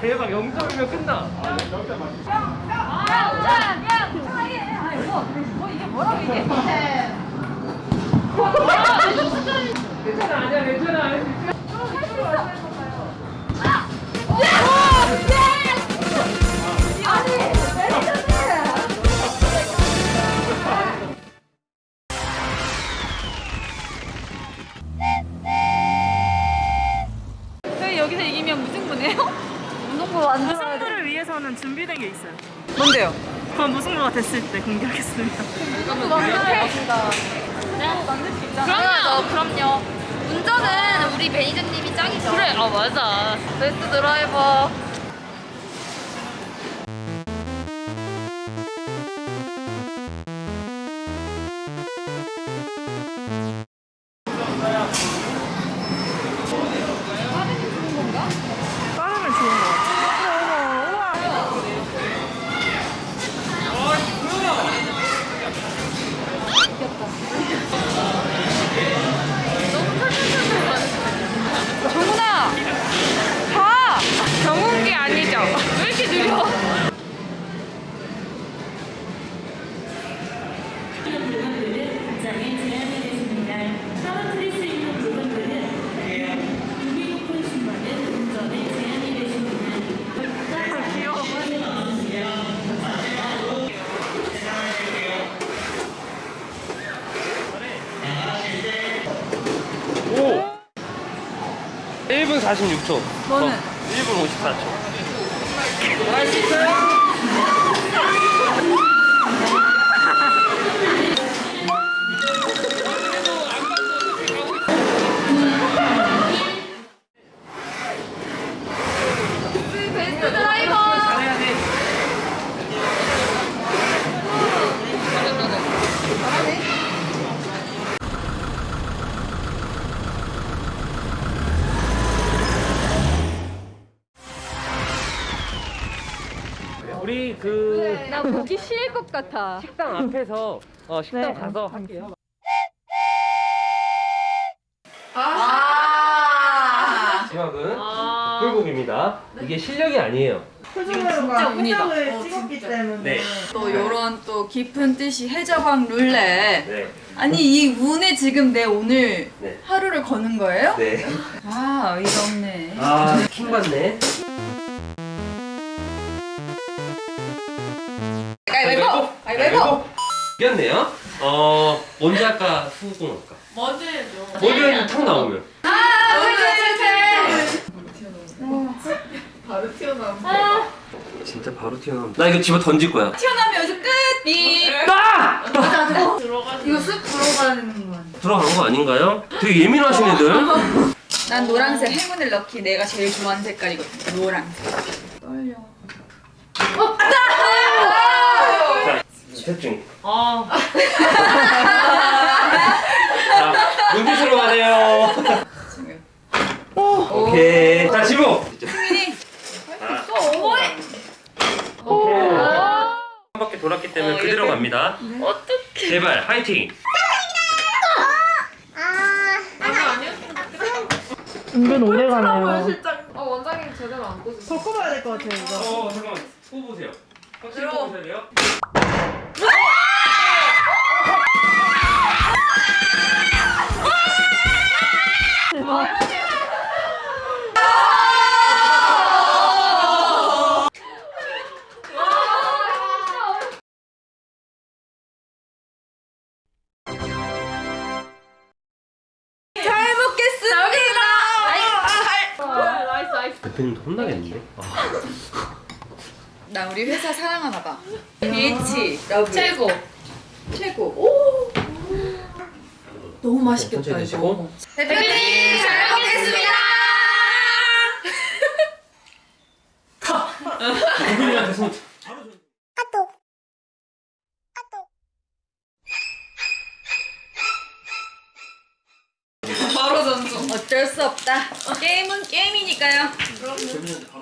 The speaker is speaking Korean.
대박 0점이면 끝나. 괜찮아 이기면 무승부네요? 무승부 완전 무승부를 위해서는 준비된 게 있어요. 뭔데요? 그건 무승부가 됐을 때 공개하겠습니다. 그럼요. 그럼요. 운전은 우리 매니저님이 짱이죠. 그래. 아 맞아. 베스트 드라이버 46초. 너는? 1분 54초. 베스트 우리 그 나 보기 싫을 것 같아 식당 앞에서 어, 식당 네. 가서 할게요. 아 마지막은 꿀곡입니다. 이게 실력이 아니에요. 진짜 운이다. 을 찍었기 때문에. 네. 또 요런 또 깊은 뜻이 해저방 룰렛 네. 아니 이 운에 지금 내 오늘 네. 하루를 거는 거예요? 네. 아 어이가 없네 아, 킹 받네. 가위바위보! 가위바위보! 이겼네요. 어, 먼저 할까, 후공 할까? 먼저 해줘. 먼저 탁 나오면. 아 진짜 바로 튀어나온다. 나 이거 집어 던질 거야. 튀어나오면 여기서 끝! 삐! 아! 이거 쓱 들어가야 되는 거 아니야? 들어간 거 아닌가요? 되게 예민하신 애들. 난 노란색 행운을 넣기 내가 제일 좋아하는 색깔이거든 노란색 떨려 자, 셋 중. 아, 자, 수로 가네요. 지금 오케이. 자, 어머니 오케이. 한 바퀴 돌았기 때문에 어, 그대로 이렇게? 갑니다. 어떡해 제발, 화이팅. 은근 오래 가네요. 어 원장님 제대로 안 꽂으셨어 더 커봐야 될 것 같아요, 이거. 어, 잠깐만. 들어. 보셔야 돼요. 대표님도 혼나겠는데? 나 우리 회사 사랑하나 봐. BH 최고. 최고. 오! 너무 맛있겠다 천천히 이거. 대표님 잘 먹겠습니다. 대표님한테 손. 바로 전송 어쩔 수 없다 게임은 게임이니까요. 바로